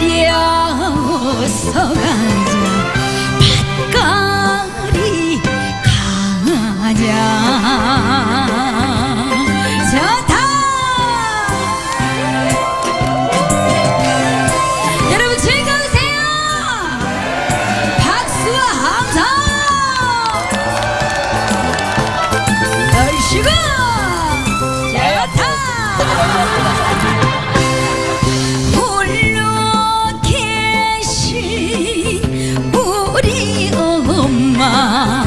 이려서 가자 엄마.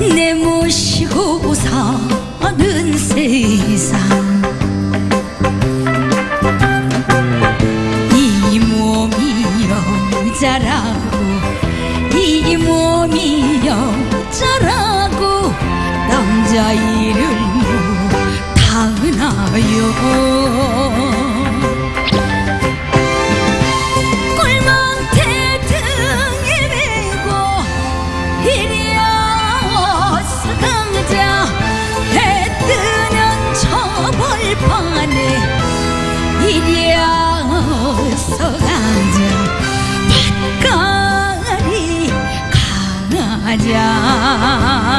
내 모시고 사는 세상. 이 몸이 여자라고 이 몸이 여자라고 남자 일을 못 하나요 이리어서 가자 밭가리 가자